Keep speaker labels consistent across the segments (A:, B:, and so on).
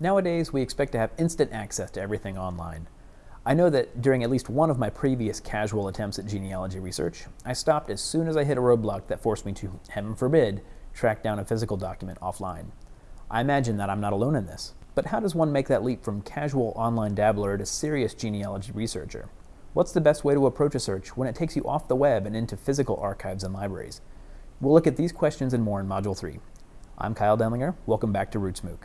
A: Nowadays, we expect to have instant access to everything online. I know that during at least one of my previous casual attempts at genealogy research, I stopped as soon as I hit a roadblock that forced me to, heaven forbid, track down a physical document offline. I imagine that I'm not alone in this. But how does one make that leap from casual online dabbler to serious genealogy researcher? What's the best way to approach a search when it takes you off the web and into physical archives and libraries? We'll look at these questions and more in Module 3. I'm Kyle Denlinger. Welcome back to RootsMOOC.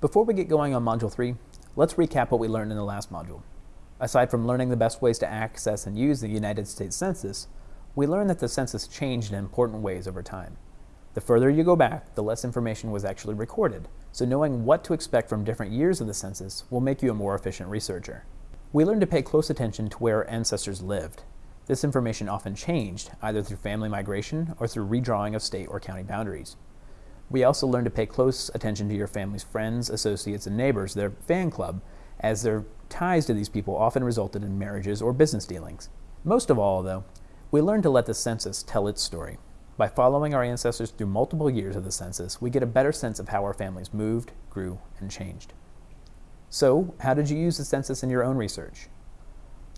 A: Before we get going on Module 3, let's recap what we learned in the last module. Aside from learning the best ways to access and use the United States Census, we learned that the census changed in important ways over time. The further you go back, the less information was actually recorded, so knowing what to expect from different years of the census will make you a more efficient researcher. We learned to pay close attention to where our ancestors lived. This information often changed, either through family migration or through redrawing of state or county boundaries. We also learn to pay close attention to your family's friends, associates, and neighbors, their fan club, as their ties to these people often resulted in marriages or business dealings. Most of all, though, we learn to let the census tell its story. By following our ancestors through multiple years of the census, we get a better sense of how our families moved, grew, and changed. So, how did you use the census in your own research?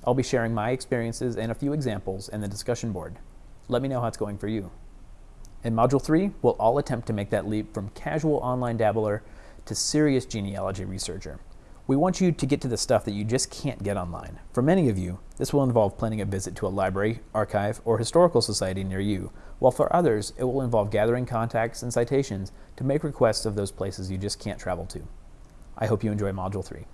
A: I'll be sharing my experiences and a few examples in the discussion board. Let me know how it's going for you. In Module 3, we'll all attempt to make that leap from casual online dabbler to serious genealogy researcher. We want you to get to the stuff that you just can't get online. For many of you, this will involve planning a visit to a library, archive, or historical society near you, while for others, it will involve gathering contacts and citations to make requests of those places you just can't travel to. I hope you enjoy Module 3.